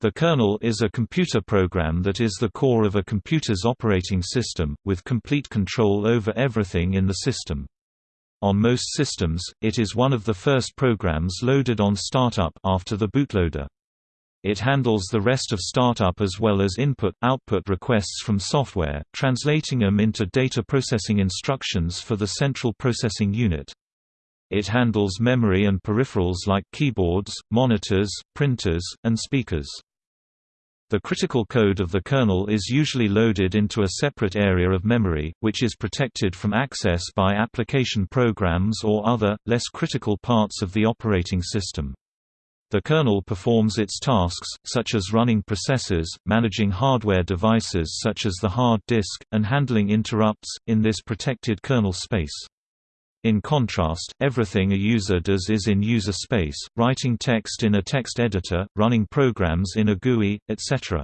The kernel is a computer program that is the core of a computer's operating system, with complete control over everything in the system. On most systems, it is one of the first programs loaded on startup after the bootloader. It handles the rest of startup as well as input-output requests from software, translating them into data processing instructions for the central processing unit. It handles memory and peripherals like keyboards, monitors, printers, and speakers. The critical code of the kernel is usually loaded into a separate area of memory, which is protected from access by application programs or other, less critical parts of the operating system. The kernel performs its tasks, such as running processes, managing hardware devices such as the hard disk, and handling interrupts, in this protected kernel space. In contrast, everything a user does is in user space, writing text in a text editor, running programs in a GUI, etc.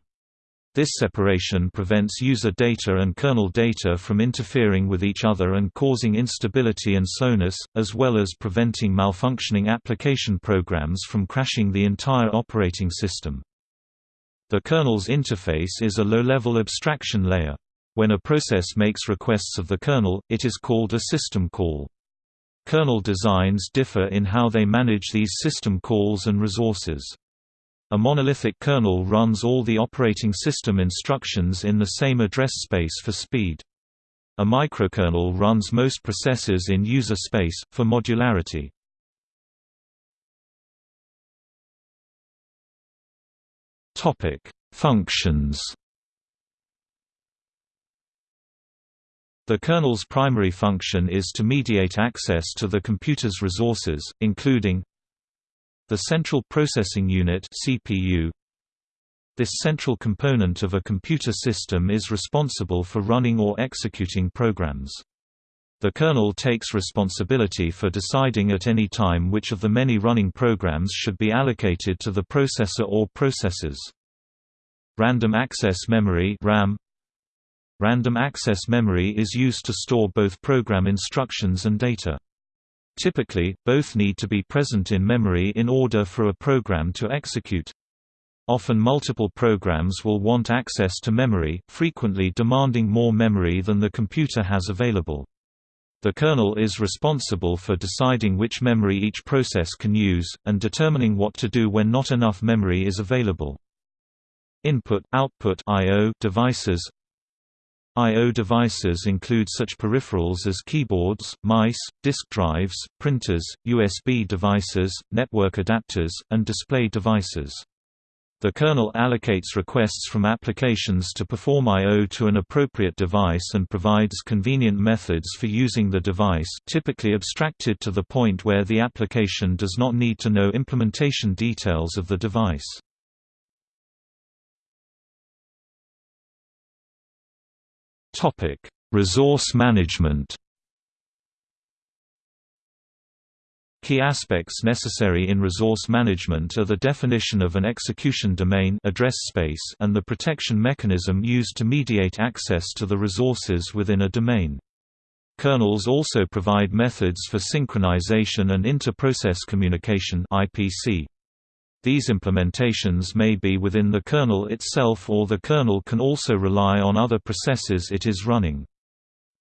This separation prevents user data and kernel data from interfering with each other and causing instability and slowness, as well as preventing malfunctioning application programs from crashing the entire operating system. The kernel's interface is a low-level abstraction layer. When a process makes requests of the kernel, it is called a system call. Kernel designs differ in how they manage these system calls and resources. A monolithic kernel runs all the operating system instructions in the same address space for speed. A microkernel runs most processes in user space, for modularity. Functions The kernel's primary function is to mediate access to the computer's resources, including the Central Processing Unit CPU. This central component of a computer system is responsible for running or executing programs. The kernel takes responsibility for deciding at any time which of the many running programs should be allocated to the processor or processors. Random access memory RAM Random access memory is used to store both program instructions and data. Typically, both need to be present in memory in order for a program to execute. Often multiple programs will want access to memory, frequently demanding more memory than the computer has available. The kernel is responsible for deciding which memory each process can use, and determining what to do when not enough memory is available. Input-output I/O devices I.O. devices include such peripherals as keyboards, mice, disk drives, printers, USB devices, network adapters, and display devices. The kernel allocates requests from applications to perform I.O. to an appropriate device and provides convenient methods for using the device typically abstracted to the point where the application does not need to know implementation details of the device. Topic: Resource management. Key aspects necessary in resource management are the definition of an execution domain address space and the protection mechanism used to mediate access to the resources within a domain. Kernels also provide methods for synchronization and inter-process communication IPC. These implementations may be within the kernel itself or the kernel can also rely on other processes it is running.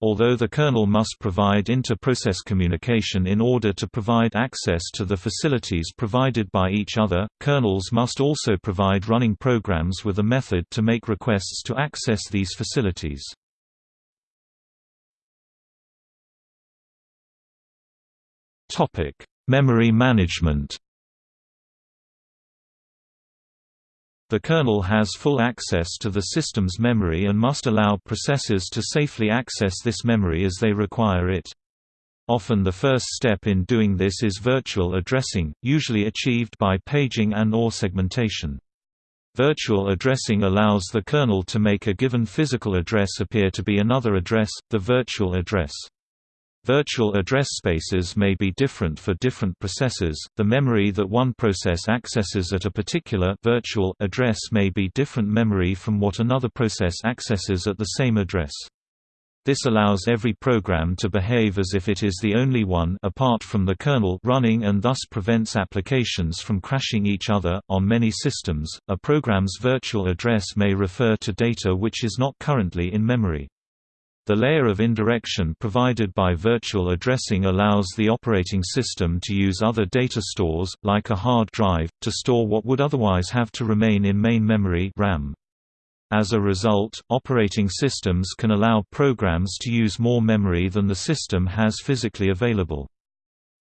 Although the kernel must provide inter-process communication in order to provide access to the facilities provided by each other, kernels must also provide running programs with a method to make requests to access these facilities. Memory management The kernel has full access to the system's memory and must allow processors to safely access this memory as they require it. Often the first step in doing this is virtual addressing, usually achieved by paging and or segmentation. Virtual addressing allows the kernel to make a given physical address appear to be another address, the virtual address. Virtual address spaces may be different for different processes. The memory that one process accesses at a particular virtual address may be different memory from what another process accesses at the same address. This allows every program to behave as if it is the only one apart from the kernel running and thus prevents applications from crashing each other. On many systems, a program's virtual address may refer to data which is not currently in memory. The layer of indirection provided by virtual addressing allows the operating system to use other data stores, like a hard drive, to store what would otherwise have to remain in main memory RAM. As a result, operating systems can allow programs to use more memory than the system has physically available.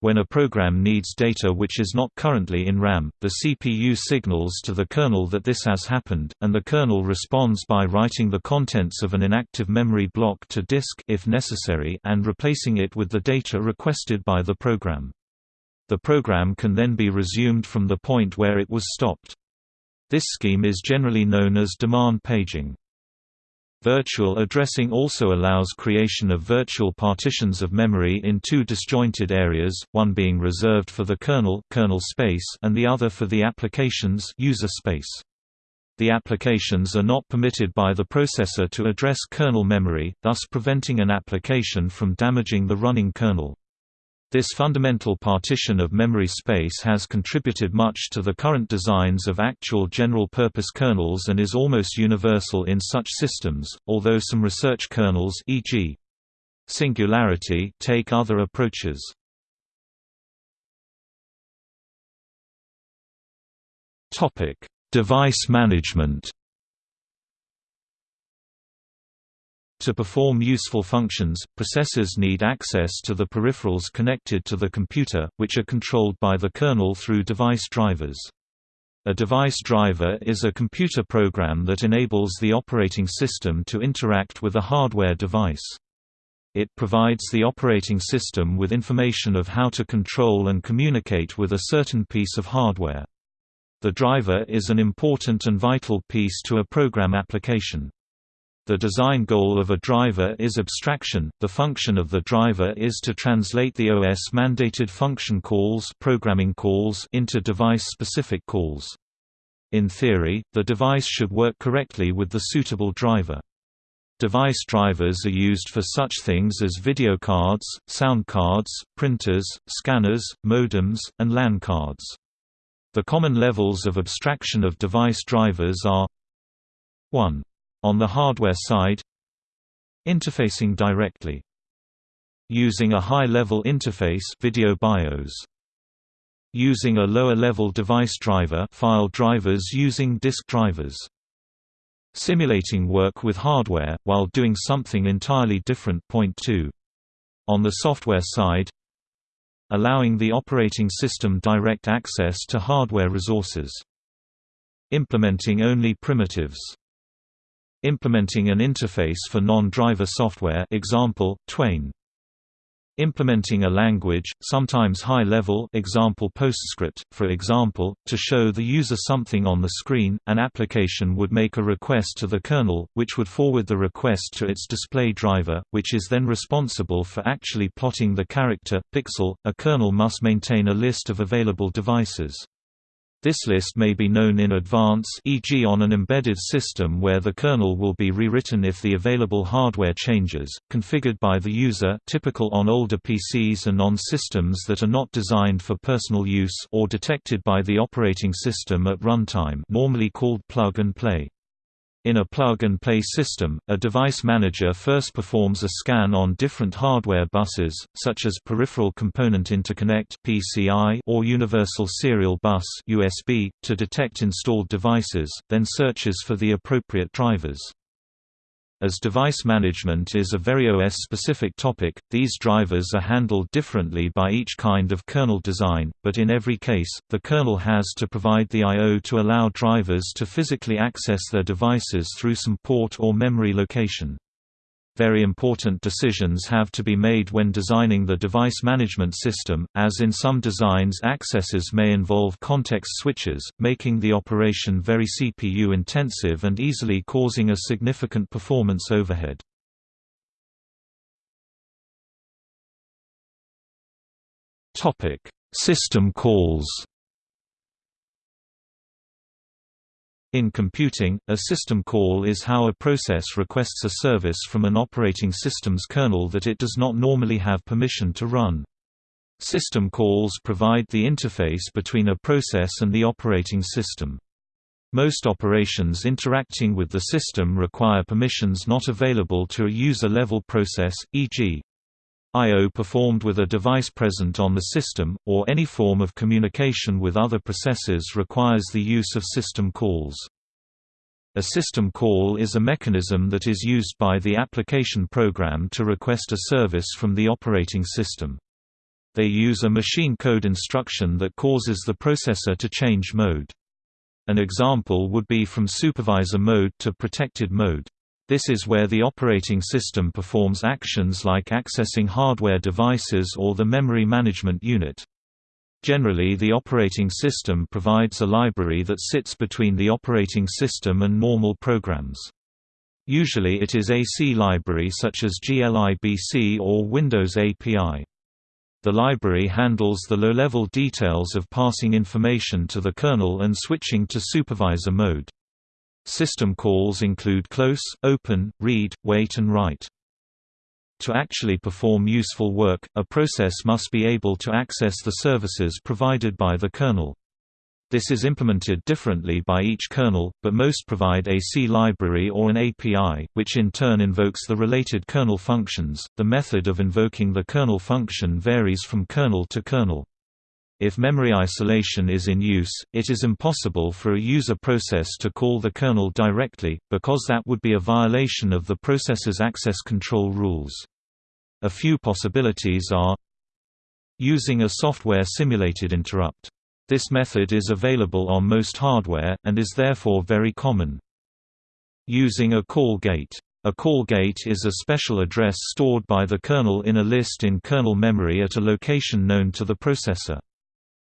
When a program needs data which is not currently in RAM, the CPU signals to the kernel that this has happened, and the kernel responds by writing the contents of an inactive memory block to disk if necessary and replacing it with the data requested by the program. The program can then be resumed from the point where it was stopped. This scheme is generally known as demand paging. Virtual addressing also allows creation of virtual partitions of memory in two disjointed areas, one being reserved for the kernel, kernel space and the other for the application's user space. The applications are not permitted by the processor to address kernel memory, thus preventing an application from damaging the running kernel. This fundamental partition of memory space has contributed much to the current designs of actual general-purpose kernels and is almost universal in such systems, although some research kernels e.g. Singularity take other approaches. Device management To perform useful functions, processors need access to the peripherals connected to the computer, which are controlled by the kernel through device drivers. A device driver is a computer program that enables the operating system to interact with a hardware device. It provides the operating system with information of how to control and communicate with a certain piece of hardware. The driver is an important and vital piece to a program application. The design goal of a driver is abstraction. The function of the driver is to translate the OS mandated function calls, programming calls into device-specific calls. In theory, the device should work correctly with the suitable driver. Device drivers are used for such things as video cards, sound cards, printers, scanners, modems, and LAN cards. The common levels of abstraction of device drivers are 1. On the hardware side Interfacing directly Using a high-level interface video BIOS Using a lower-level device driver file drivers using disk drivers Simulating work with hardware, while doing something entirely different. Point 2. On the software side Allowing the operating system direct access to hardware resources. Implementing only primitives Implementing an interface for non-driver software example, Twain. Implementing a language, sometimes high-level example PostScript, for example, to show the user something on the screen, an application would make a request to the kernel, which would forward the request to its display driver, which is then responsible for actually plotting the character, pixel. A kernel must maintain a list of available devices. This list may be known in advance e.g. on an embedded system where the kernel will be rewritten if the available hardware changes, configured by the user typical on older PCs and on systems that are not designed for personal use or detected by the operating system at runtime normally called plug and play. In a plug-and-play system, a device manager first performs a scan on different hardware buses, such as Peripheral Component Interconnect (PCI) or Universal Serial Bus (USB), to detect installed devices, then searches for the appropriate drivers. As device management is a very OS-specific topic, these drivers are handled differently by each kind of kernel design, but in every case, the kernel has to provide the I.O. to allow drivers to physically access their devices through some port or memory location. Very important decisions have to be made when designing the device management system, as in some designs accesses may involve context switches, making the operation very CPU intensive and easily causing a significant performance overhead. System calls In computing, a system call is how a process requests a service from an operating system's kernel that it does not normally have permission to run. System calls provide the interface between a process and the operating system. Most operations interacting with the system require permissions not available to a user-level process, e.g. I.O. performed with a device present on the system, or any form of communication with other processes requires the use of system calls. A system call is a mechanism that is used by the application program to request a service from the operating system. They use a machine code instruction that causes the processor to change mode. An example would be from supervisor mode to protected mode. This is where the operating system performs actions like accessing hardware devices or the memory management unit. Generally the operating system provides a library that sits between the operating system and normal programs. Usually it is a C library such as glibc or Windows API. The library handles the low-level details of passing information to the kernel and switching to supervisor mode. System calls include close, open, read, wait and write. To actually perform useful work, a process must be able to access the services provided by the kernel. This is implemented differently by each kernel, but most provide a C library or an API, which in turn invokes the related kernel functions. The method of invoking the kernel function varies from kernel to kernel. If memory isolation is in use, it is impossible for a user process to call the kernel directly, because that would be a violation of the processor's access control rules. A few possibilities are Using a software-simulated interrupt. This method is available on most hardware, and is therefore very common. Using a call gate. A call gate is a special address stored by the kernel in a list in kernel memory at a location known to the processor.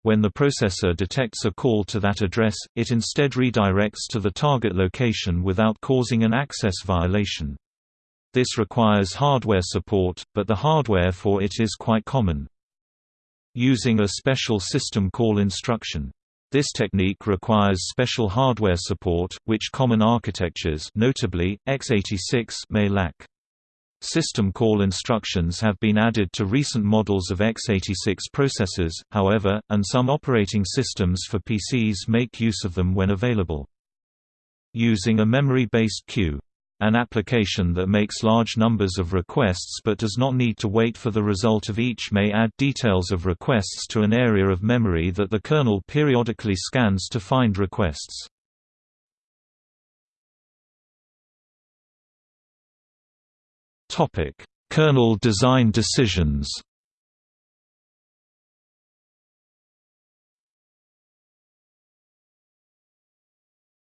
When the processor detects a call to that address, it instead redirects to the target location without causing an access violation. This requires hardware support, but the hardware for it is quite common. Using a special system call instruction. This technique requires special hardware support, which common architectures notably, x86 may lack. System call instructions have been added to recent models of x86 processors, however, and some operating systems for PCs make use of them when available. Using a memory-based queue. An application that makes large numbers of requests but does not need to wait for the result of each may add details of requests to an area of memory that the kernel periodically scans to find requests. Topic: Kernel design decisions.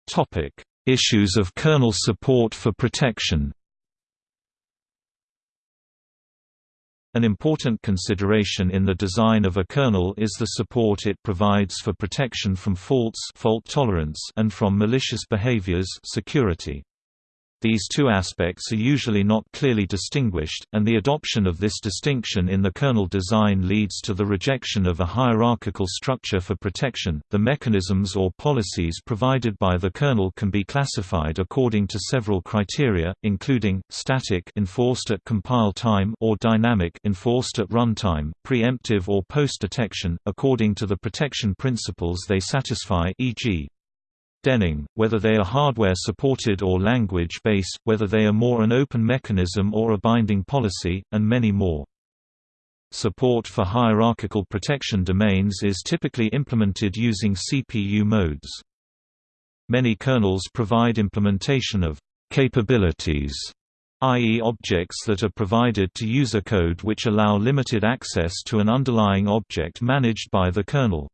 Topic: Issues of kernel support for protection. An important consideration in the design of a kernel is the support it provides for protection from faults fault tolerance and from malicious behaviors security. These two aspects are usually not clearly distinguished, and the adoption of this distinction in the kernel design leads to the rejection of a hierarchical structure for protection. The mechanisms or policies provided by the kernel can be classified according to several criteria, including static enforced at compile time or dynamic enforced at runtime, preemptive or post-detection according to the protection principles they satisfy, e.g. Denning, whether they are hardware-supported or language-based, whether they are more an open mechanism or a binding policy, and many more. Support for hierarchical protection domains is typically implemented using CPU modes. Many kernels provide implementation of capabilities, i.e. objects that are provided to user code which allow limited access to an underlying object managed by the kernel.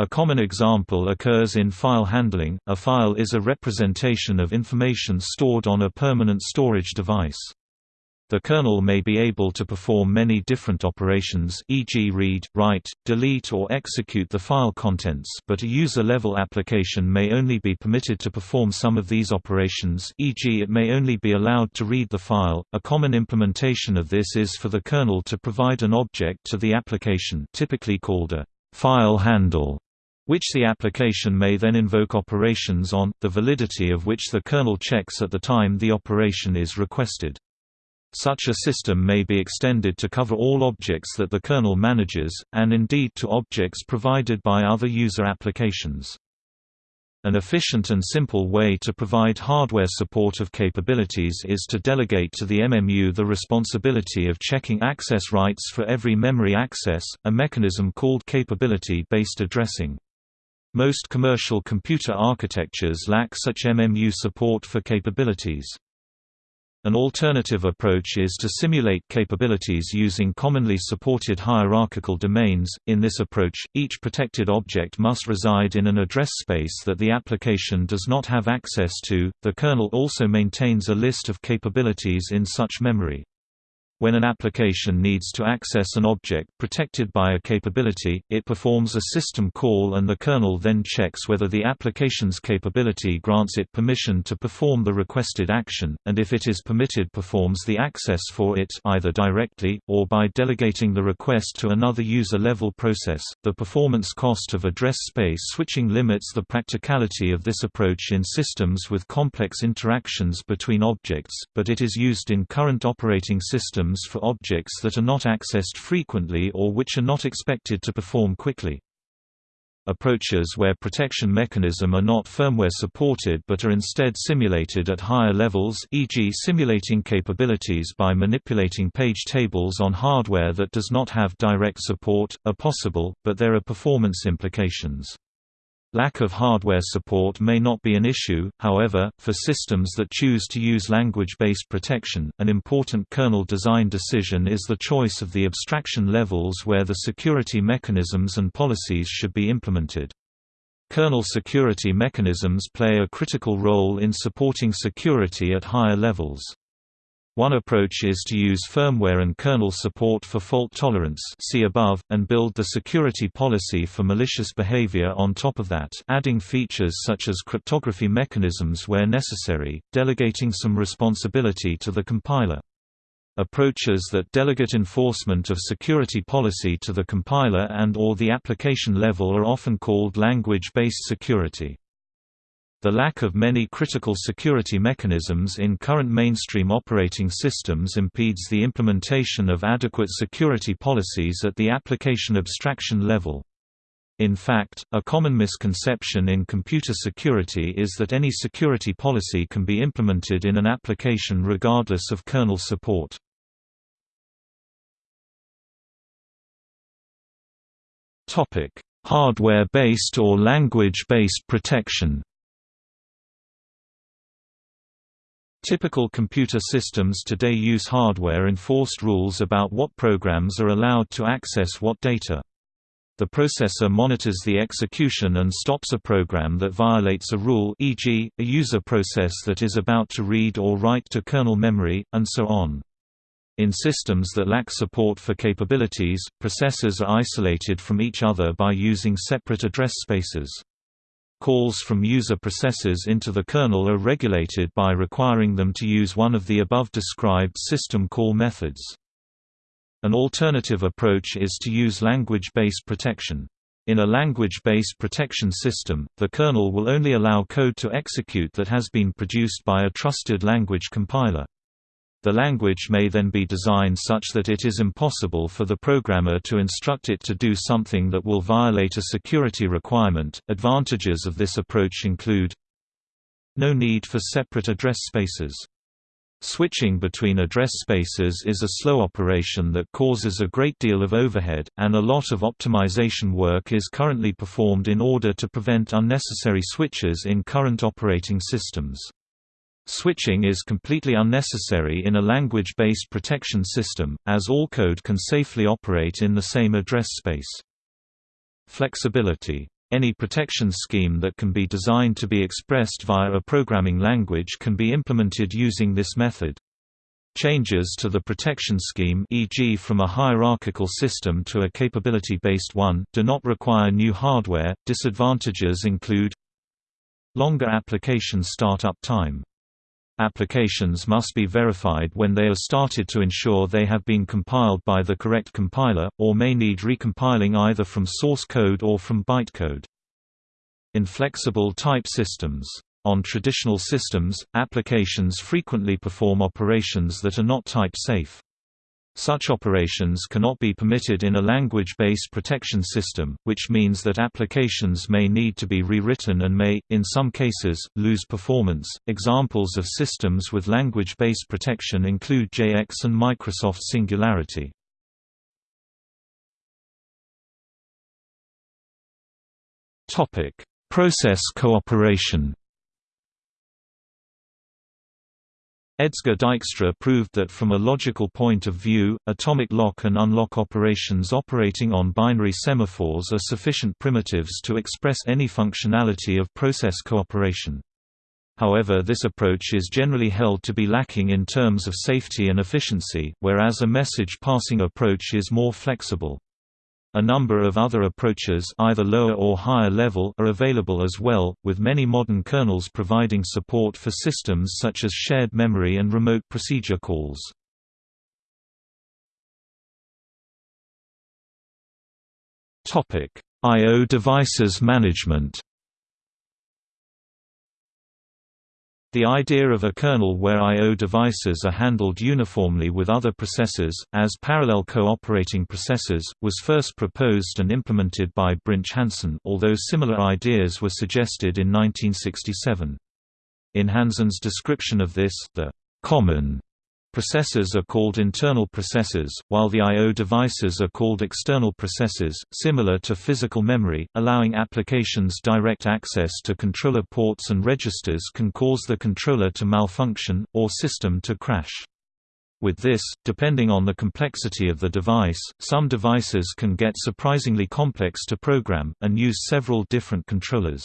A common example occurs in file handling. A file is a representation of information stored on a permanent storage device. The kernel may be able to perform many different operations e.g. read, write, delete or execute the file contents but a user-level application may only be permitted to perform some of these operations e.g. it may only be allowed to read the file. A common implementation of this is for the kernel to provide an object to the application typically called a file handle which the application may then invoke operations on, the validity of which the kernel checks at the time the operation is requested. Such a system may be extended to cover all objects that the kernel manages, and indeed to objects provided by other user applications. An efficient and simple way to provide hardware support of capabilities is to delegate to the MMU the responsibility of checking access rights for every memory access, a mechanism called capability-based addressing. Most commercial computer architectures lack such MMU support for capabilities. An alternative approach is to simulate capabilities using commonly supported hierarchical domains. In this approach, each protected object must reside in an address space that the application does not have access to. The kernel also maintains a list of capabilities in such memory. When an application needs to access an object protected by a capability, it performs a system call and the kernel then checks whether the application's capability grants it permission to perform the requested action, and if it is permitted performs the access for it either directly, or by delegating the request to another user-level process. The performance cost of address space switching limits the practicality of this approach in systems with complex interactions between objects, but it is used in current operating systems for objects that are not accessed frequently or which are not expected to perform quickly. Approaches where protection mechanism are not firmware supported but are instead simulated at higher levels e.g. simulating capabilities by manipulating page tables on hardware that does not have direct support, are possible, but there are performance implications. Lack of hardware support may not be an issue, however, for systems that choose to use language-based protection, an important kernel design decision is the choice of the abstraction levels where the security mechanisms and policies should be implemented. Kernel security mechanisms play a critical role in supporting security at higher levels. One approach is to use firmware and kernel support for fault tolerance see above, and build the security policy for malicious behavior on top of that adding features such as cryptography mechanisms where necessary, delegating some responsibility to the compiler. Approaches that delegate enforcement of security policy to the compiler and or the application level are often called language-based security. The lack of many critical security mechanisms in current mainstream operating systems impedes the implementation of adequate security policies at the application abstraction level. In fact, a common misconception in computer security is that any security policy can be implemented in an application regardless of kernel support. Hardware-based or language-based protection Typical computer systems today use hardware-enforced rules about what programs are allowed to access what data. The processor monitors the execution and stops a program that violates a rule e.g., a user process that is about to read or write to kernel memory, and so on. In systems that lack support for capabilities, processors are isolated from each other by using separate address spaces. Calls from user processes into the kernel are regulated by requiring them to use one of the above described system call methods. An alternative approach is to use language-based protection. In a language-based protection system, the kernel will only allow code to execute that has been produced by a trusted language compiler. The language may then be designed such that it is impossible for the programmer to instruct it to do something that will violate a security requirement. Advantages of this approach include no need for separate address spaces. Switching between address spaces is a slow operation that causes a great deal of overhead, and a lot of optimization work is currently performed in order to prevent unnecessary switches in current operating systems. Switching is completely unnecessary in a language-based protection system, as all code can safely operate in the same address space. Flexibility. Any protection scheme that can be designed to be expressed via a programming language can be implemented using this method. Changes to the protection scheme e.g. from a hierarchical system to a capability-based one do not require new hardware. Disadvantages include longer application startup time Applications must be verified when they are started to ensure they have been compiled by the correct compiler, or may need recompiling either from source code or from bytecode. Inflexible type systems. On traditional systems, applications frequently perform operations that are not type-safe. Such operations cannot be permitted in a language-based protection system, which means that applications may need to be rewritten and may, in some cases, lose performance. Examples of systems with language-based protection include JX and Microsoft Singularity. Topic: Process cooperation Edsger Dijkstra proved that from a logical point of view, atomic lock and unlock operations operating on binary semaphores are sufficient primitives to express any functionality of process cooperation. However this approach is generally held to be lacking in terms of safety and efficiency, whereas a message passing approach is more flexible. A number of other approaches either lower or higher level are available as well, with many modern kernels providing support for systems such as shared memory and remote procedure calls. I.O. devices management The idea of a kernel where I.O. devices are handled uniformly with other processors, as parallel cooperating processors, was first proposed and implemented by Brinch Hansen although similar ideas were suggested in 1967. In Hansen's description of this, the common Processors are called internal processors, while the I.O. devices are called external processors, similar to physical memory, allowing applications direct access to controller ports and registers can cause the controller to malfunction, or system to crash. With this, depending on the complexity of the device, some devices can get surprisingly complex to program, and use several different controllers.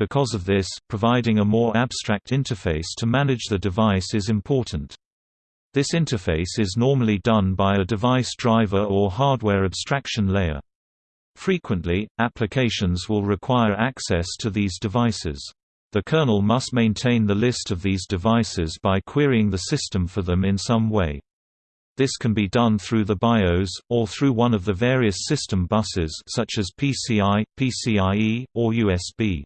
Because of this, providing a more abstract interface to manage the device is important. This interface is normally done by a device driver or hardware abstraction layer. Frequently, applications will require access to these devices. The kernel must maintain the list of these devices by querying the system for them in some way. This can be done through the BIOS, or through one of the various system buses such as PCI, PCIe, or USB.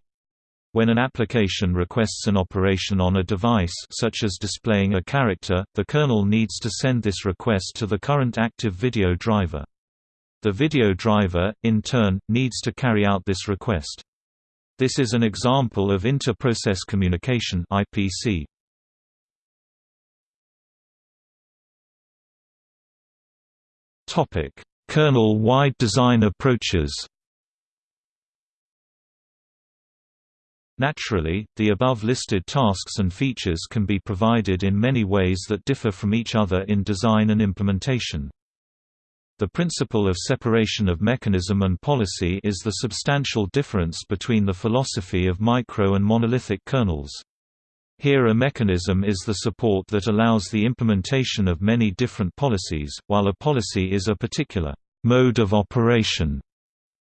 When an application requests an operation on a device such as displaying a character, the kernel needs to send this request to the current active video driver. The video driver, in turn, needs to carry out this request. This is an example of inter-process communication IPC. Kernel-wide design approaches Naturally, the above-listed tasks and features can be provided in many ways that differ from each other in design and implementation. The principle of separation of mechanism and policy is the substantial difference between the philosophy of micro and monolithic kernels. Here a mechanism is the support that allows the implementation of many different policies, while a policy is a particular mode of operation.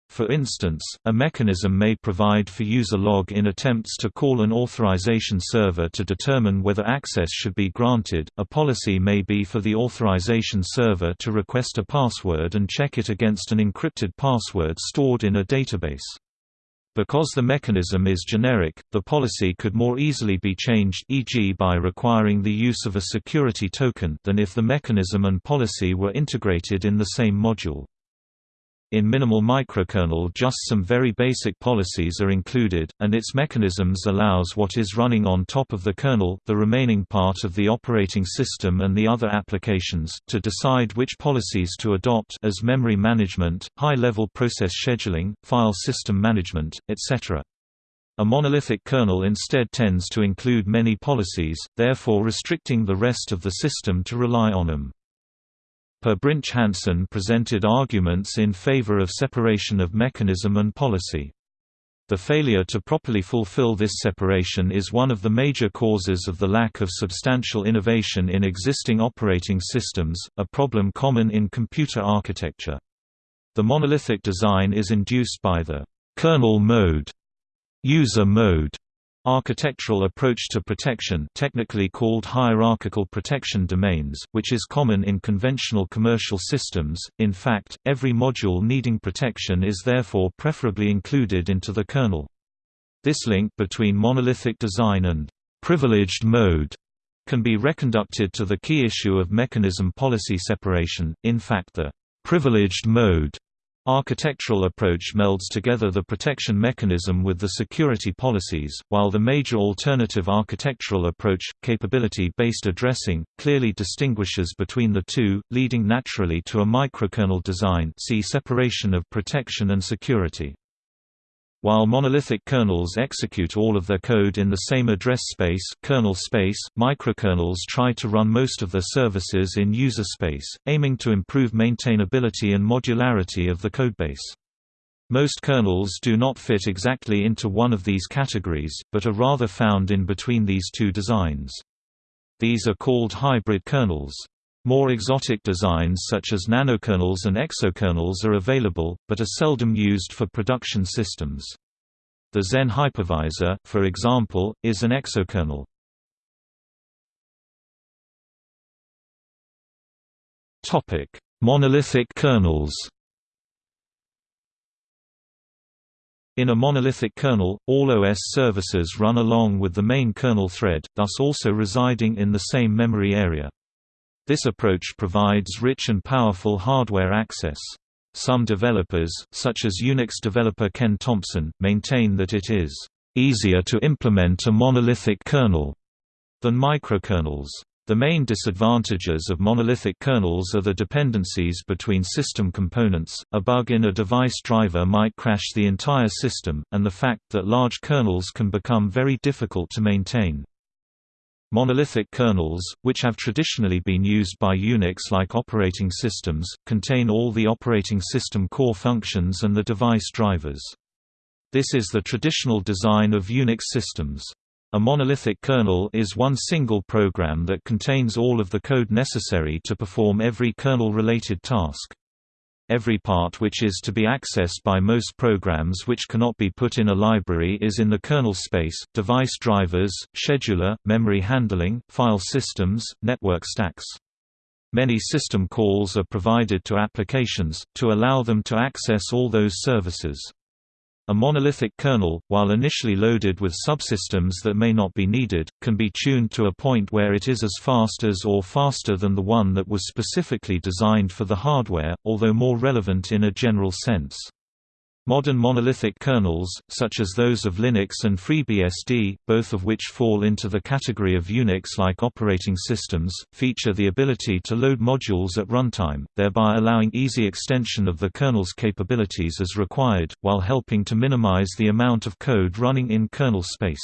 For instance, a mechanism may provide for user log in attempts to call an authorization server to determine whether access should be granted. A policy may be for the authorization server to request a password and check it against an encrypted password stored in a database. Because the mechanism is generic, the policy could more easily be changed e.g. by requiring the use of a security token than if the mechanism and policy were integrated in the same module. In minimal microkernel just some very basic policies are included, and its mechanisms allows what is running on top of the kernel the remaining part of the operating system and the other applications, to decide which policies to adopt as memory management, high-level process scheduling, file system management, etc. A monolithic kernel instead tends to include many policies, therefore restricting the rest of the system to rely on them. Per Brinch Hansen presented arguments in favor of separation of mechanism and policy. The failure to properly fulfill this separation is one of the major causes of the lack of substantial innovation in existing operating systems, a problem common in computer architecture. The monolithic design is induced by the kernel mode, user mode, Architectural approach to protection technically called hierarchical protection domains, which is common in conventional commercial systems. In fact, every module needing protection is therefore preferably included into the kernel. This link between monolithic design and privileged mode can be reconducted to the key issue of mechanism policy separation. In fact, the privileged mode architectural approach melds together the protection mechanism with the security policies, while the major alternative architectural approach, capability-based addressing, clearly distinguishes between the two, leading naturally to a microkernel design see separation of protection and security. While monolithic kernels execute all of their code in the same address space, kernel space, microkernels try to run most of their services in user space, aiming to improve maintainability and modularity of the codebase. Most kernels do not fit exactly into one of these categories, but are rather found in between these two designs. These are called hybrid kernels. More exotic designs such as nanokernels and exokernels are available, but are seldom used for production systems. The Xen hypervisor, for example, is an exokernel. Monolithic kernels In a monolithic kernel, all OS services run along with the main kernel thread, thus also residing in the same memory area. This approach provides rich and powerful hardware access. Some developers, such as Unix developer Ken Thompson, maintain that it is easier to implement a monolithic kernel than microkernels. The main disadvantages of monolithic kernels are the dependencies between system components, a bug in a device driver might crash the entire system, and the fact that large kernels can become very difficult to maintain. Monolithic kernels, which have traditionally been used by Unix-like operating systems, contain all the operating system core functions and the device drivers. This is the traditional design of Unix systems. A monolithic kernel is one single program that contains all of the code necessary to perform every kernel-related task. Every part which is to be accessed by most programs which cannot be put in a library is in the kernel space, device drivers, scheduler, memory handling, file systems, network stacks. Many system calls are provided to applications, to allow them to access all those services. A monolithic kernel, while initially loaded with subsystems that may not be needed, can be tuned to a point where it is as fast as or faster than the one that was specifically designed for the hardware, although more relevant in a general sense. Modern monolithic kernels, such as those of Linux and FreeBSD, both of which fall into the category of Unix-like operating systems, feature the ability to load modules at runtime, thereby allowing easy extension of the kernel's capabilities as required, while helping to minimize the amount of code running in kernel space.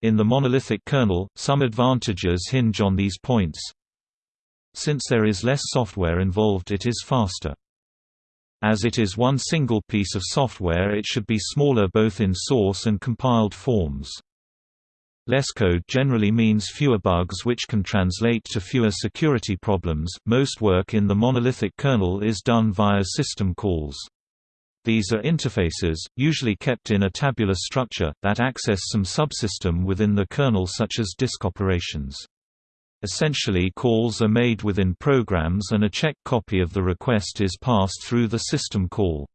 In the monolithic kernel, some advantages hinge on these points. Since there is less software involved it is faster. As it is one single piece of software it should be smaller both in source and compiled forms. Less code generally means fewer bugs which can translate to fewer security problems. Most work in the monolithic kernel is done via system calls. These are interfaces, usually kept in a tabular structure, that access some subsystem within the kernel such as disk operations. Essentially calls are made within programs and a check copy of the request is passed through the system call.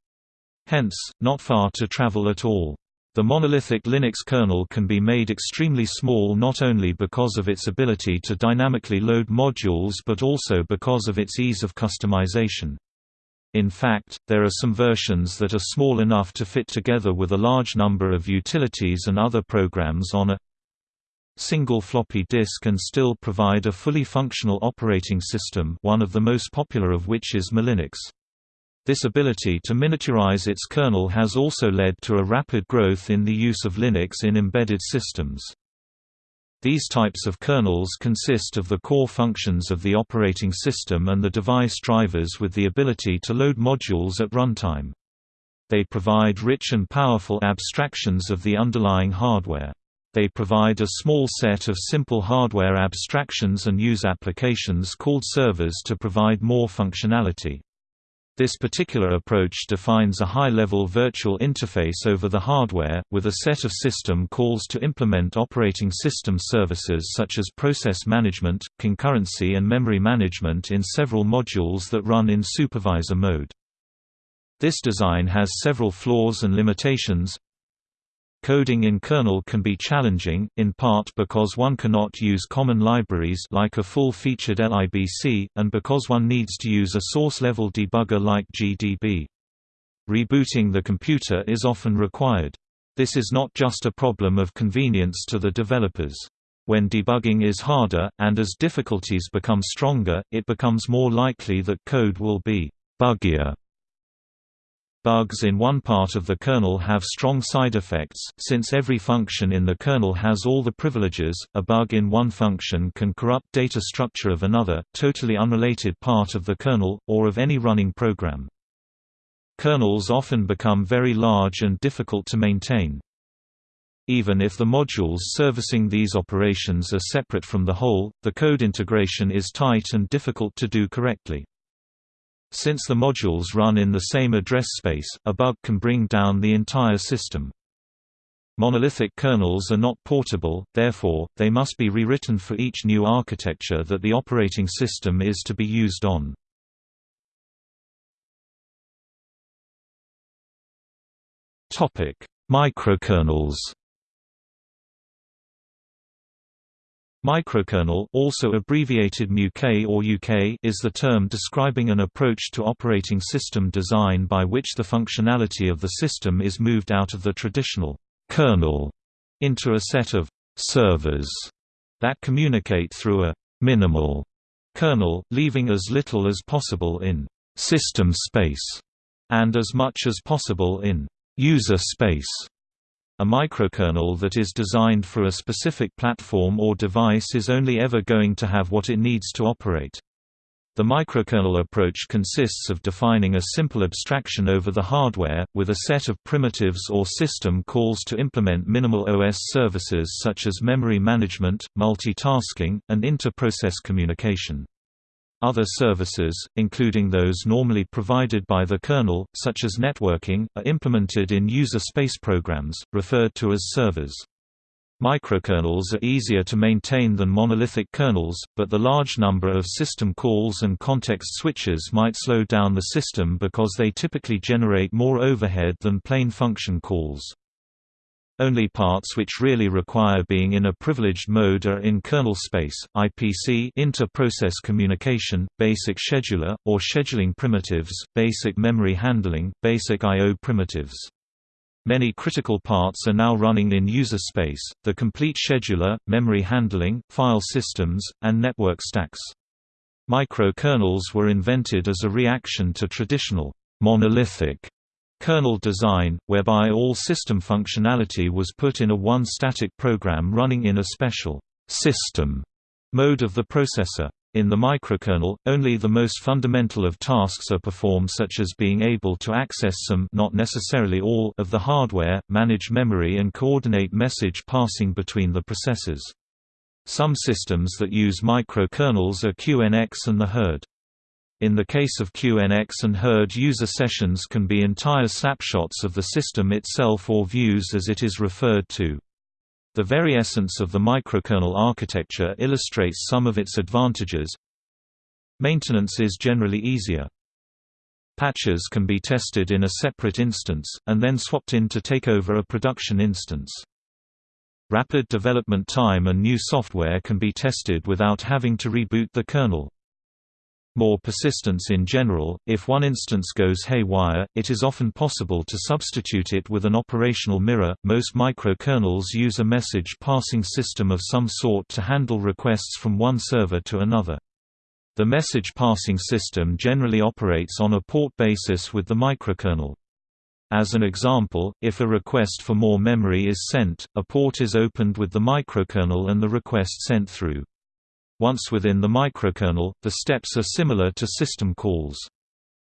Hence, not far to travel at all. The monolithic Linux kernel can be made extremely small not only because of its ability to dynamically load modules but also because of its ease of customization. In fact, there are some versions that are small enough to fit together with a large number of utilities and other programs on a single floppy disk and still provide a fully functional operating system one of the most popular of which is muLinux. This ability to miniaturize its kernel has also led to a rapid growth in the use of Linux in embedded systems. These types of kernels consist of the core functions of the operating system and the device drivers with the ability to load modules at runtime. They provide rich and powerful abstractions of the underlying hardware. They provide a small set of simple hardware abstractions and use applications called servers to provide more functionality. This particular approach defines a high-level virtual interface over the hardware, with a set of system calls to implement operating system services such as process management, concurrency and memory management in several modules that run in supervisor mode. This design has several flaws and limitations, Coding in kernel can be challenging, in part because one cannot use common libraries like a full-featured libc, and because one needs to use a source-level debugger like GDB. Rebooting the computer is often required. This is not just a problem of convenience to the developers. When debugging is harder, and as difficulties become stronger, it becomes more likely that code will be buggier. Bugs in one part of the kernel have strong side effects, since every function in the kernel has all the privileges, a bug in one function can corrupt data structure of another, totally unrelated part of the kernel, or of any running program. Kernels often become very large and difficult to maintain. Even if the modules servicing these operations are separate from the whole, the code integration is tight and difficult to do correctly. Since the modules run in the same address space, a bug can bring down the entire system. Monolithic kernels are not portable, therefore, they must be rewritten for each new architecture that the operating system is to be used on. Microkernels Microkernel also abbreviated MUK or UK is the term describing an approach to operating system design by which the functionality of the system is moved out of the traditional kernel into a set of servers that communicate through a minimal kernel, leaving as little as possible in system space and as much as possible in user space. A microkernel that is designed for a specific platform or device is only ever going to have what it needs to operate. The microkernel approach consists of defining a simple abstraction over the hardware, with a set of primitives or system calls to implement minimal OS services such as memory management, multitasking, and inter-process communication. Other services, including those normally provided by the kernel, such as networking, are implemented in user space programs, referred to as servers. Microkernels are easier to maintain than monolithic kernels, but the large number of system calls and context switches might slow down the system because they typically generate more overhead than plain function calls. Only parts which really require being in a privileged mode are in kernel space, IPC inter-process communication, basic scheduler, or scheduling primitives, basic memory handling, basic I.O. primitives. Many critical parts are now running in user space, the complete scheduler, memory handling, file systems, and network stacks. Microkernels were invented as a reaction to traditional monolithic kernel design, whereby all system functionality was put in a one static program running in a special system mode of the processor. In the microkernel, only the most fundamental of tasks are performed such as being able to access some not necessarily all of the hardware, manage memory and coordinate message passing between the processors. Some systems that use microkernels are QNX and the Hurd. In the case of QNX and Hurd user sessions can be entire snapshots of the system itself or views as it is referred to. The very essence of the microkernel architecture illustrates some of its advantages. Maintenance is generally easier. Patches can be tested in a separate instance, and then swapped in to take over a production instance. Rapid development time and new software can be tested without having to reboot the kernel. More persistence in general, if one instance goes haywire, it is often possible to substitute it with an operational mirror. Most microkernels use a message passing system of some sort to handle requests from one server to another. The message passing system generally operates on a port basis with the microkernel. As an example, if a request for more memory is sent, a port is opened with the microkernel and the request sent through. Once within the microkernel, the steps are similar to system calls.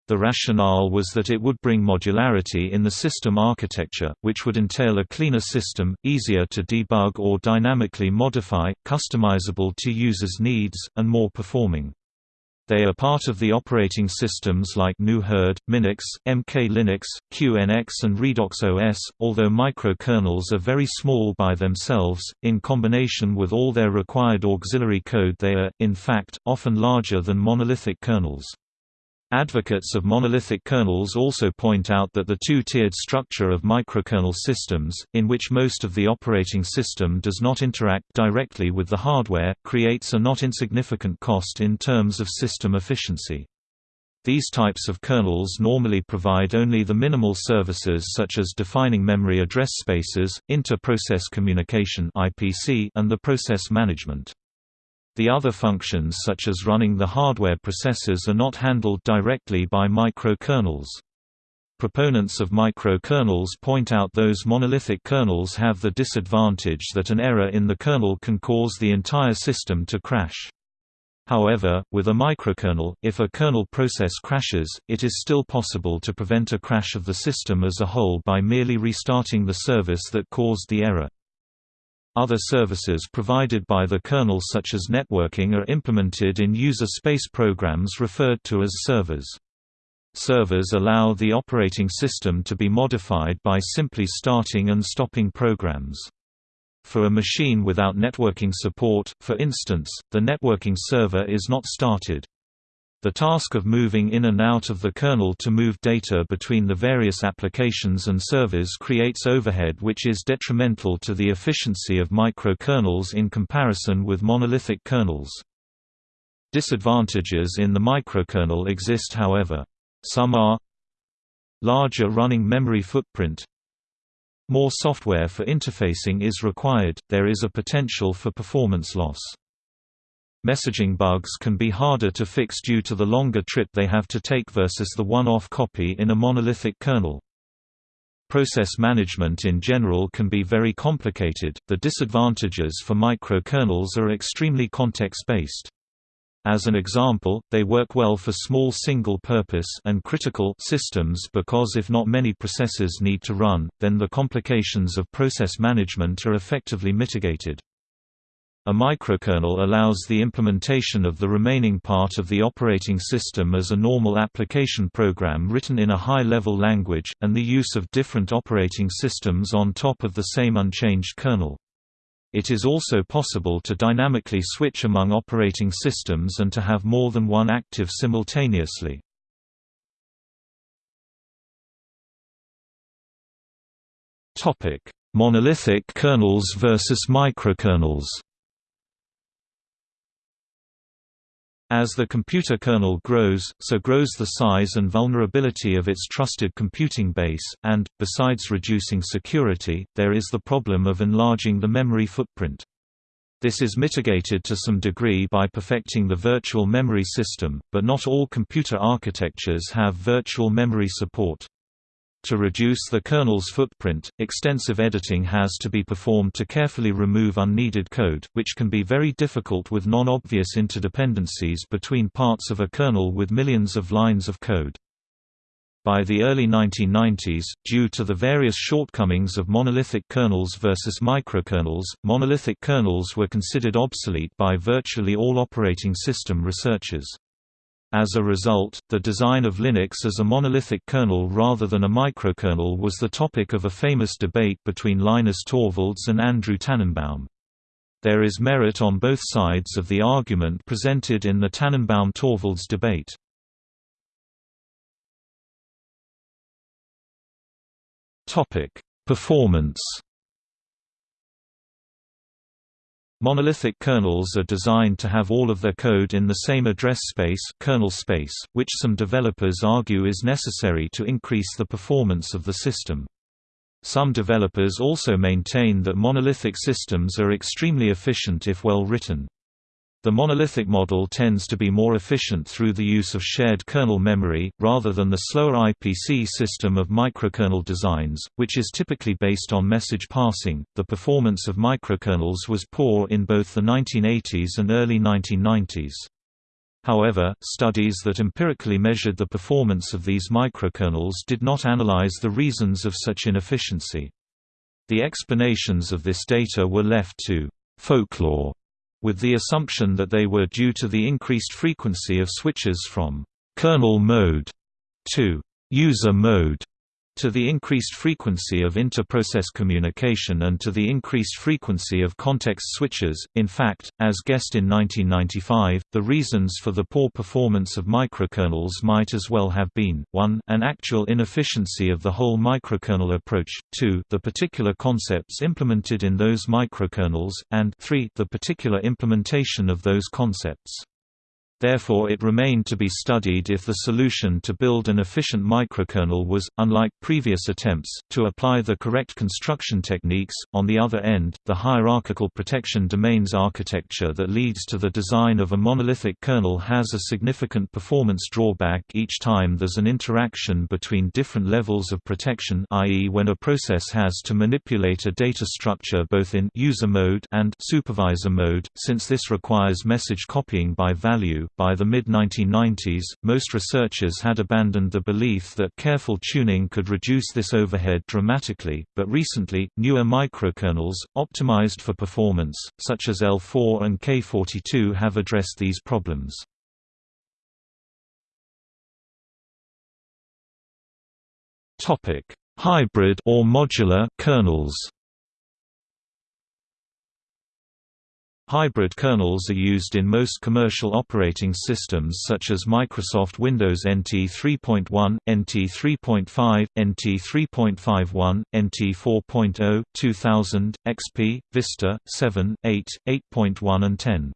The rationale was that it would bring modularity in the system architecture, which would entail a cleaner system, easier to debug or dynamically modify, customizable to users' needs, and more performing. They are part of the operating systems like GNU Hurd, Minix, MkLinux, QNX and Redox OS, although microkernels are very small by themselves, in combination with all their required auxiliary code they are, in fact, often larger than monolithic kernels. Advocates of monolithic kernels also point out that the two-tiered structure of microkernel systems, in which most of the operating system does not interact directly with the hardware, creates a not insignificant cost in terms of system efficiency. These types of kernels normally provide only the minimal services such as defining memory address spaces, inter-process communication and the process management. The other functions such as running the hardware processors are not handled directly by microkernels. Proponents of microkernels point out those monolithic kernels have the disadvantage that an error in the kernel can cause the entire system to crash. However, with a microkernel, if a kernel process crashes, it is still possible to prevent a crash of the system as a whole by merely restarting the service that caused the error. Other services provided by the kernel such as networking are implemented in user space programs referred to as servers. Servers allow the operating system to be modified by simply starting and stopping programs. For a machine without networking support, for instance, the networking server is not started. The task of moving in and out of the kernel to move data between the various applications and servers creates overhead which is detrimental to the efficiency of microkernels in comparison with monolithic kernels. Disadvantages in the microkernel exist however. Some are Larger running memory footprint More software for interfacing is required, there is a potential for performance loss. Messaging bugs can be harder to fix due to the longer trip they have to take versus the one-off copy in a monolithic kernel. Process management in general can be very complicated. The disadvantages for microkernels are extremely context-based. As an example, they work well for small single-purpose and critical systems because if not many processes need to run, then the complications of process management are effectively mitigated. A microkernel allows the implementation of the remaining part of the operating system as a normal application program written in a high-level language, and the use of different operating systems on top of the same unchanged kernel. It is also possible to dynamically switch among operating systems and to have more than one active simultaneously. Monolithic kernels versus microkernels As the computer kernel grows, so grows the size and vulnerability of its trusted computing base, and, besides reducing security, there is the problem of enlarging the memory footprint. This is mitigated to some degree by perfecting the virtual memory system, but not all computer architectures have virtual memory support. To reduce the kernel's footprint, extensive editing has to be performed to carefully remove unneeded code, which can be very difficult with non-obvious interdependencies between parts of a kernel with millions of lines of code. By the early 1990s, due to the various shortcomings of monolithic kernels versus microkernels, monolithic kernels were considered obsolete by virtually all operating system researchers. As a result, the design of Linux as a monolithic kernel rather than a microkernel was the topic of a famous debate between Linus Torvalds and Andrew Tanenbaum. There is merit on both sides of the argument presented in the Tanenbaum-Torvalds debate. Performance Monolithic kernels are designed to have all of their code in the same address space, kernel space which some developers argue is necessary to increase the performance of the system. Some developers also maintain that monolithic systems are extremely efficient if well written. The monolithic model tends to be more efficient through the use of shared kernel memory, rather than the slower IPC system of microkernel designs, which is typically based on message passing. The performance of microkernels was poor in both the 1980s and early 1990s. However, studies that empirically measured the performance of these microkernels did not analyze the reasons of such inefficiency. The explanations of this data were left to folklore with the assumption that they were due to the increased frequency of switches from kernel mode to user mode. To the increased frequency of inter-process communication and to the increased frequency of context switches. In fact, as guessed in 1995, the reasons for the poor performance of microkernels might as well have been 1 an actual inefficiency of the whole microkernel approach, 2 the particular concepts implemented in those microkernels, and 3 the particular implementation of those concepts. Therefore it remained to be studied if the solution to build an efficient microkernel was, unlike previous attempts, to apply the correct construction techniques. On the other end, the hierarchical protection domains architecture that leads to the design of a monolithic kernel has a significant performance drawback each time there's an interaction between different levels of protection i.e. when a process has to manipulate a data structure both in user mode and supervisor mode, since this requires message copying by value by the mid-1990s, most researchers had abandoned the belief that careful tuning could reduce this overhead dramatically, but recently, newer microkernels, optimized for performance, such as L4 and K42 have addressed these problems. Hybrid or modular kernels Hybrid kernels are used in most commercial operating systems such as Microsoft Windows NT 3.1, NT 3.5, NT 3.51, NT 4.0, 2000, XP, Vista, 7, 8, 8.1 and 10.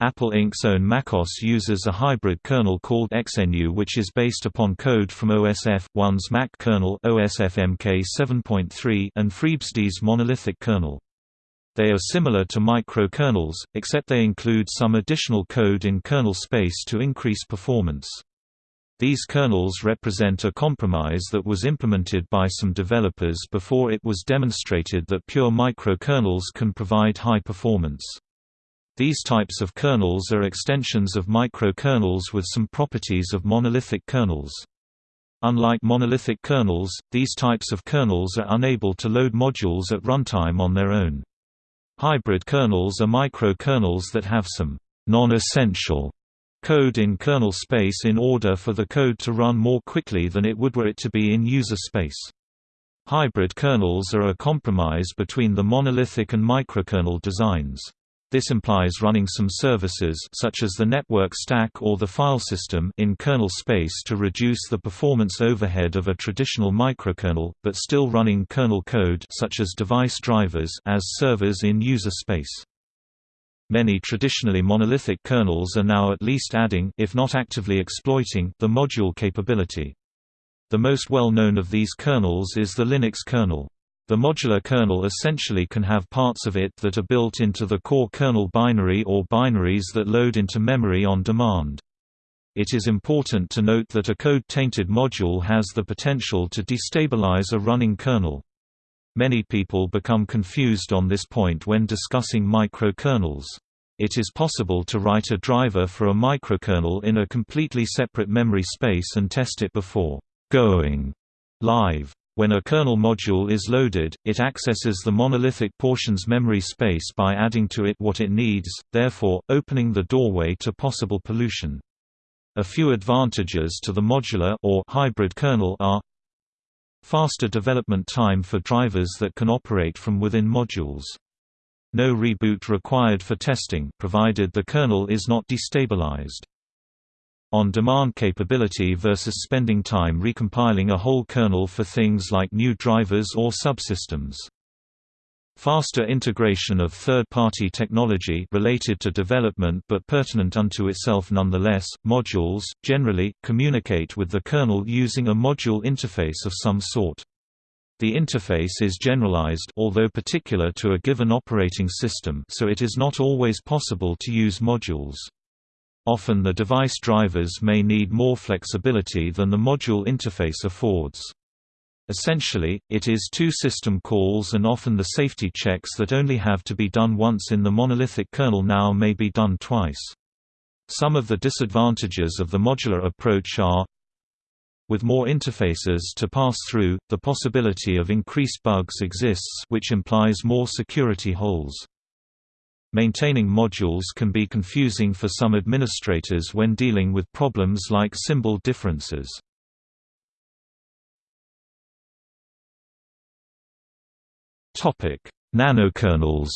Apple Inc.'s own MacOS uses a hybrid kernel called XNU which is based upon code from OSF1's Mach kernel OSFMK 7.3 and FreeBSD's monolithic kernel. They are similar to microkernels, except they include some additional code in kernel space to increase performance. These kernels represent a compromise that was implemented by some developers before it was demonstrated that pure microkernels can provide high performance. These types of kernels are extensions of microkernels with some properties of monolithic kernels. Unlike monolithic kernels, these types of kernels are unable to load modules at runtime on their own. Hybrid kernels are microkernels that have some non-essential code in kernel space in order for the code to run more quickly than it would were it to be in user space. Hybrid kernels are a compromise between the monolithic and microkernel designs. This implies running some services such as the network stack or the file system in kernel space to reduce the performance overhead of a traditional microkernel, but still running kernel code such as device drivers as servers in user space. Many traditionally monolithic kernels are now at least adding if not actively exploiting the module capability. The most well-known of these kernels is the Linux kernel. The modular kernel essentially can have parts of it that are built into the core kernel binary or binaries that load into memory on demand. It is important to note that a code-tainted module has the potential to destabilize a running kernel. Many people become confused on this point when discussing microkernels. It is possible to write a driver for a microkernel in a completely separate memory space and test it before going live. When a kernel module is loaded, it accesses the monolithic portion's memory space by adding to it what it needs, therefore, opening the doorway to possible pollution. A few advantages to the modular or hybrid kernel are faster development time for drivers that can operate from within modules. No reboot required for testing provided the kernel is not destabilized on-demand capability versus spending time recompiling a whole kernel for things like new drivers or subsystems. Faster integration of third-party technology related to development but pertinent unto itself nonetheless, modules, generally, communicate with the kernel using a module interface of some sort. The interface is generalized although particular to a given operating system so it is not always possible to use modules. Often the device drivers may need more flexibility than the module interface affords. Essentially, it is two system calls and often the safety checks that only have to be done once in the monolithic kernel now may be done twice. Some of the disadvantages of the modular approach are with more interfaces to pass through, the possibility of increased bugs exists which implies more security holes. Maintaining modules can be confusing for some administrators when dealing with problems like symbol differences. Topic: Nanokernels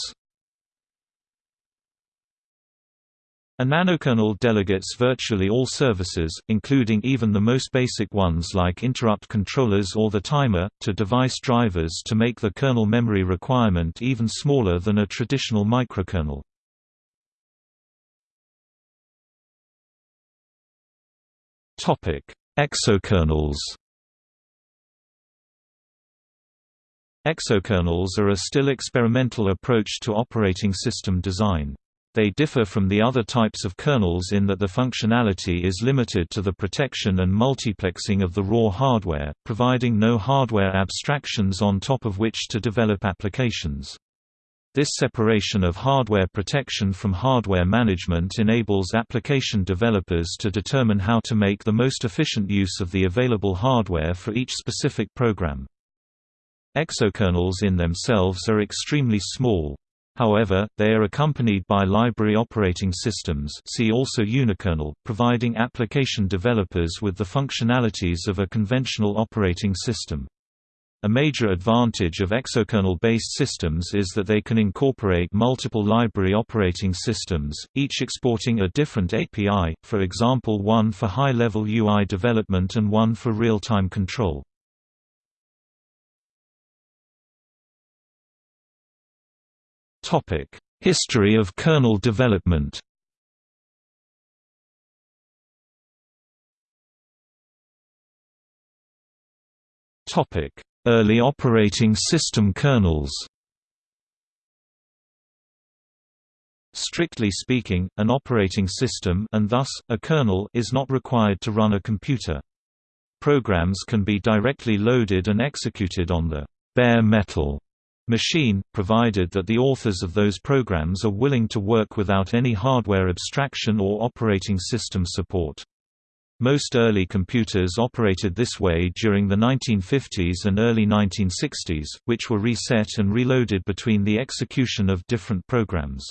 A nanokernel delegates virtually all services, including even the most basic ones like interrupt controllers or the timer, to device drivers to make the kernel memory requirement even smaller than a traditional microkernel. Exokernels Exokernels are a still experimental approach to operating system design. They differ from the other types of kernels in that the functionality is limited to the protection and multiplexing of the raw hardware, providing no hardware abstractions on top of which to develop applications. This separation of hardware protection from hardware management enables application developers to determine how to make the most efficient use of the available hardware for each specific program. Exokernels in themselves are extremely small, However, they are accompanied by library operating systems see also unikernel, providing application developers with the functionalities of a conventional operating system. A major advantage of exokernel-based systems is that they can incorporate multiple library operating systems, each exporting a different API, for example one for high-level UI development and one for real-time control. History of kernel development Topic: Early operating system kernels Strictly speaking, an operating system and thus, a kernel is not required to run a computer. Programs can be directly loaded and executed on the bare metal machine, provided that the authors of those programs are willing to work without any hardware abstraction or operating system support. Most early computers operated this way during the 1950s and early 1960s, which were reset and reloaded between the execution of different programs.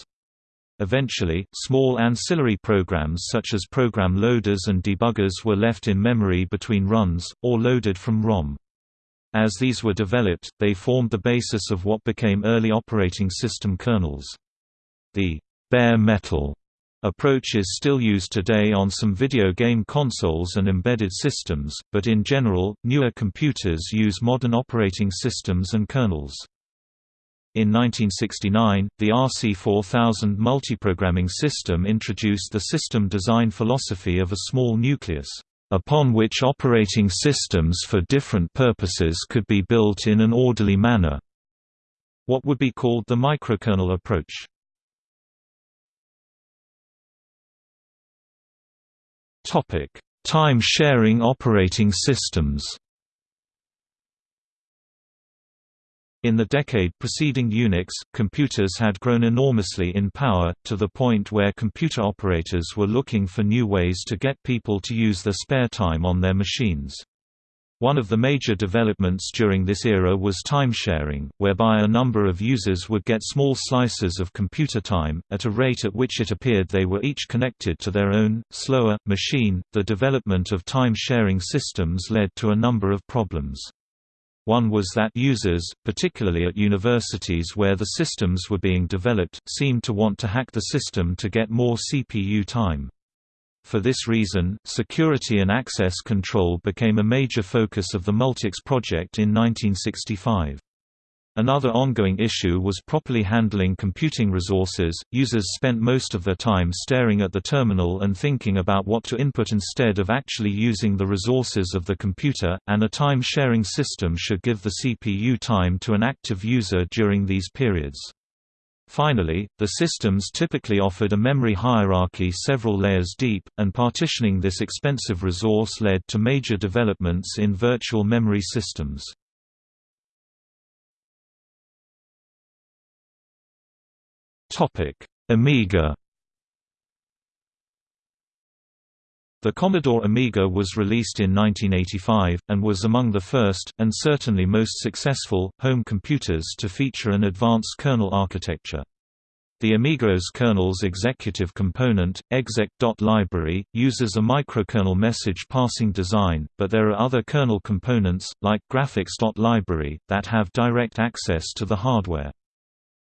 Eventually, small ancillary programs such as program loaders and debuggers were left in memory between runs, or loaded from ROM. As these were developed, they formed the basis of what became early operating system kernels. The bare metal approach is still used today on some video game consoles and embedded systems, but in general, newer computers use modern operating systems and kernels. In 1969, the RC4000 multiprogramming system introduced the system design philosophy of a small nucleus upon which operating systems for different purposes could be built in an orderly manner. What would be called the microkernel approach. Topic: Time-sharing operating systems In the decade preceding Unix, computers had grown enormously in power, to the point where computer operators were looking for new ways to get people to use their spare time on their machines. One of the major developments during this era was time-sharing, whereby a number of users would get small slices of computer time, at a rate at which it appeared they were each connected to their own, slower, machine. The development of time-sharing systems led to a number of problems. One was that users, particularly at universities where the systems were being developed, seemed to want to hack the system to get more CPU time. For this reason, security and access control became a major focus of the Multics project in 1965. Another ongoing issue was properly handling computing resources. Users spent most of their time staring at the terminal and thinking about what to input instead of actually using the resources of the computer, and a time sharing system should give the CPU time to an active user during these periods. Finally, the systems typically offered a memory hierarchy several layers deep, and partitioning this expensive resource led to major developments in virtual memory systems. Amiga The Commodore Amiga was released in 1985, and was among the first, and certainly most successful, home computers to feature an advanced kernel architecture. The Amiga's kernel's executive component, exec.library, uses a microkernel message passing design, but there are other kernel components, like graphics.library, that have direct access to the hardware.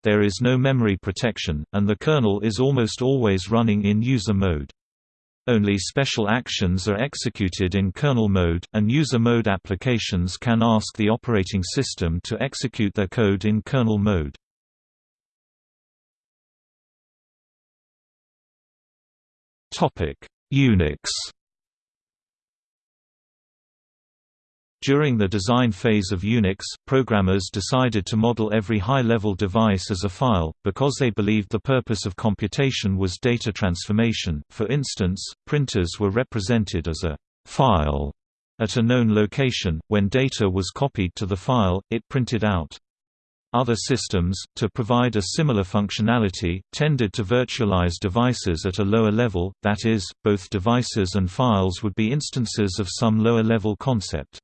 There is no memory protection, and the kernel is almost always running in user mode. Only special actions are executed in kernel mode, and user mode applications can ask the operating system to execute their code in kernel mode. Unix During the design phase of Unix, programmers decided to model every high-level device as a file, because they believed the purpose of computation was data transformation. For instance, printers were represented as a file at a known location. When data was copied to the file, it printed out. Other systems, to provide a similar functionality, tended to virtualize devices at a lower level, that is, both devices and files would be instances of some lower-level concept.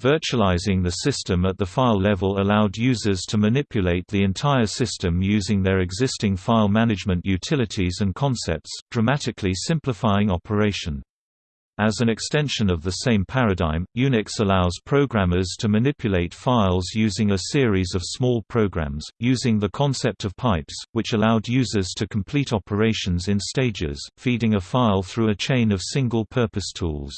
Virtualizing the system at the file level allowed users to manipulate the entire system using their existing file management utilities and concepts, dramatically simplifying operation. As an extension of the same paradigm, Unix allows programmers to manipulate files using a series of small programs, using the concept of pipes, which allowed users to complete operations in stages, feeding a file through a chain of single-purpose tools.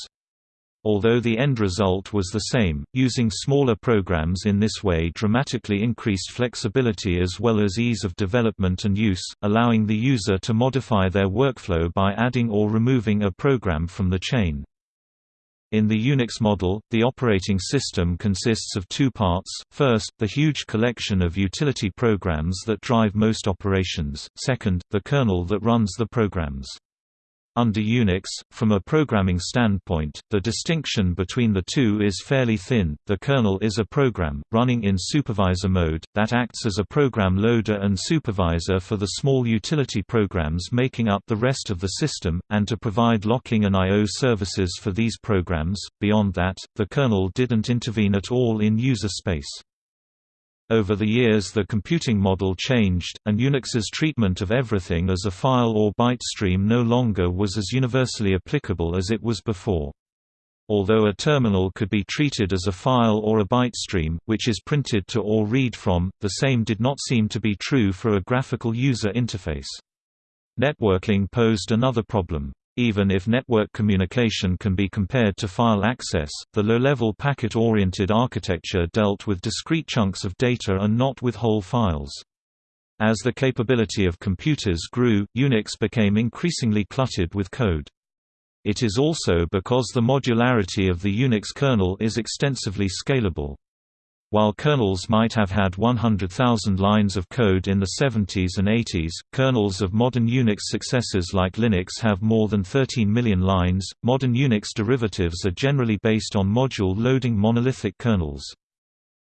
Although the end result was the same, using smaller programs in this way dramatically increased flexibility as well as ease of development and use, allowing the user to modify their workflow by adding or removing a program from the chain. In the Unix model, the operating system consists of two parts, first, the huge collection of utility programs that drive most operations, second, the kernel that runs the programs. Under Unix, from a programming standpoint, the distinction between the two is fairly thin. The kernel is a program, running in supervisor mode, that acts as a program loader and supervisor for the small utility programs making up the rest of the system, and to provide locking and I.O. services for these programs. Beyond that, the kernel didn't intervene at all in user space. Over the years the computing model changed, and Unix's treatment of everything as a file or byte stream no longer was as universally applicable as it was before. Although a terminal could be treated as a file or a byte stream, which is printed to or read from, the same did not seem to be true for a graphical user interface. Networking posed another problem. Even if network communication can be compared to file access, the low-level packet-oriented architecture dealt with discrete chunks of data and not with whole files. As the capability of computers grew, Unix became increasingly cluttered with code. It is also because the modularity of the Unix kernel is extensively scalable. While kernels might have had 100,000 lines of code in the 70s and 80s, kernels of modern Unix successors like Linux have more than 13 million lines. Modern Unix derivatives are generally based on module loading monolithic kernels.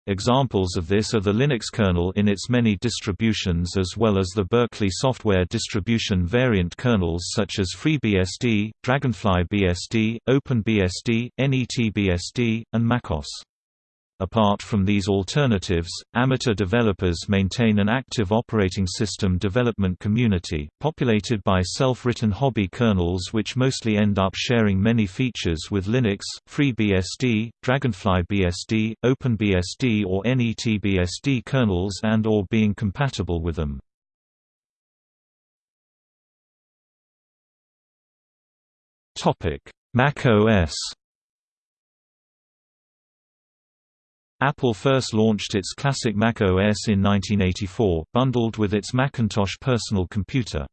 Examples of this are the Linux kernel in its many distributions as well as the Berkeley software distribution variant kernels such as FreeBSD, DragonflyBSD, OpenBSD, NetBSD, and MacOS. Apart from these alternatives, amateur developers maintain an active operating system development community, populated by self-written hobby kernels which mostly end up sharing many features with Linux, FreeBSD, DragonflyBSD, OpenBSD or NetBSD kernels and or being compatible with them. Mac OS Apple first launched its classic Mac OS in 1984, bundled with its Macintosh personal computer.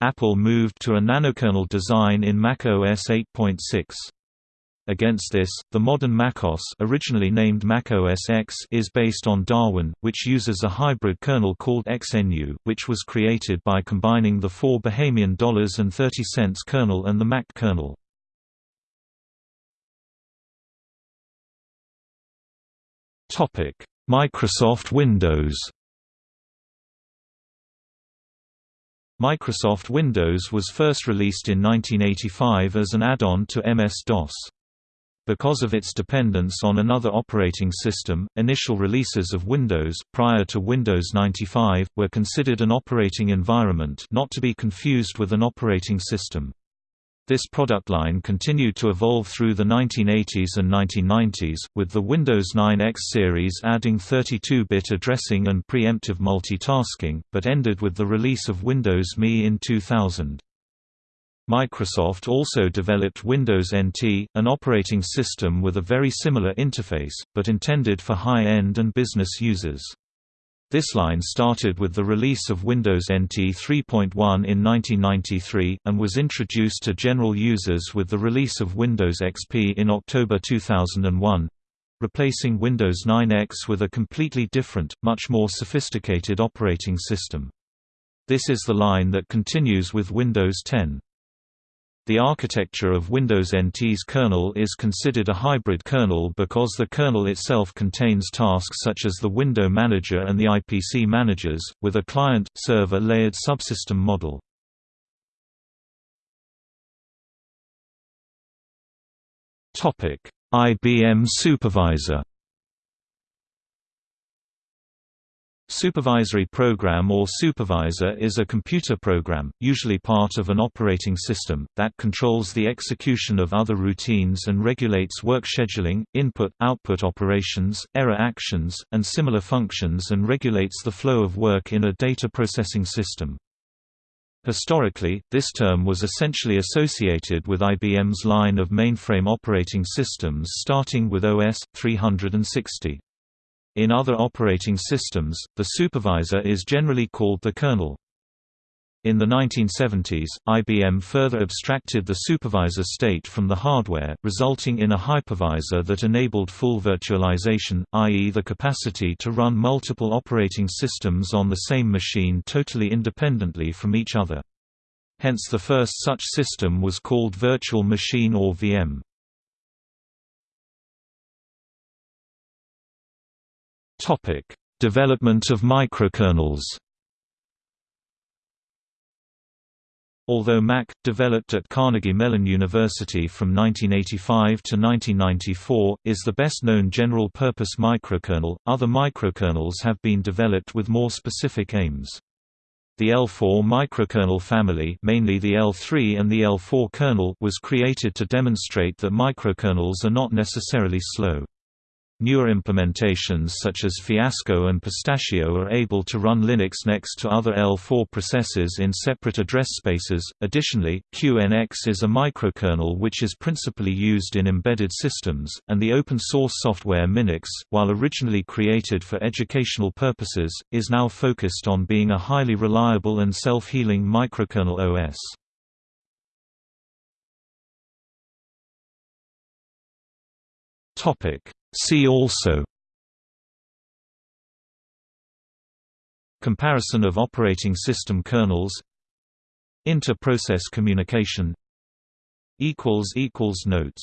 Apple moved to a nanokernel design in Mac OS 8.6. Against this, the modern macOS originally named Mac OS X is based on Darwin, which uses a hybrid kernel called XNU, which was created by combining the four Bahamian dollars and 30 cents kernel and the Mach kernel. Microsoft Windows Microsoft Windows was first released in 1985 as an add-on to MS-DOS. Because of its dependence on another operating system, initial releases of Windows, prior to Windows 95, were considered an operating environment not to be confused with an operating system. This product line continued to evolve through the 1980s and 1990s, with the Windows 9X series adding 32-bit addressing and preemptive multitasking, but ended with the release of Windows ME in 2000. Microsoft also developed Windows NT, an operating system with a very similar interface, but intended for high-end and business users. This line started with the release of Windows NT 3.1 in 1993, and was introduced to general users with the release of Windows XP in October 2001 replacing Windows 9X with a completely different, much more sophisticated operating system. This is the line that continues with Windows 10. The architecture of Windows NT's kernel is considered a hybrid kernel because the kernel itself contains tasks such as the Window Manager and the IPC managers, with a client-server layered subsystem model. IBM Supervisor Supervisory program or supervisor is a computer program, usually part of an operating system, that controls the execution of other routines and regulates work scheduling, input-output operations, error actions, and similar functions and regulates the flow of work in a data processing system. Historically, this term was essentially associated with IBM's line of mainframe operating systems starting with OS 360. In other operating systems, the supervisor is generally called the kernel. In the 1970s, IBM further abstracted the supervisor state from the hardware, resulting in a hypervisor that enabled full virtualization, i.e. the capacity to run multiple operating systems on the same machine totally independently from each other. Hence the first such system was called Virtual Machine or VM. Topic: Development of microkernels. Although Mach, developed at Carnegie Mellon University from 1985 to 1994, is the best-known general-purpose microkernel, other microkernels have been developed with more specific aims. The L4 microkernel family mainly the L3 and the L4 kernel was created to demonstrate that microkernels are not necessarily slow. Newer implementations such as Fiasco and Pistachio are able to run Linux next to other L4 processors in separate address spaces. Additionally, QNX is a microkernel which is principally used in embedded systems, and the open source software Minix, while originally created for educational purposes, is now focused on being a highly reliable and self-healing microkernel OS. Topic See also Comparison of operating system kernels Inter-process communication Notes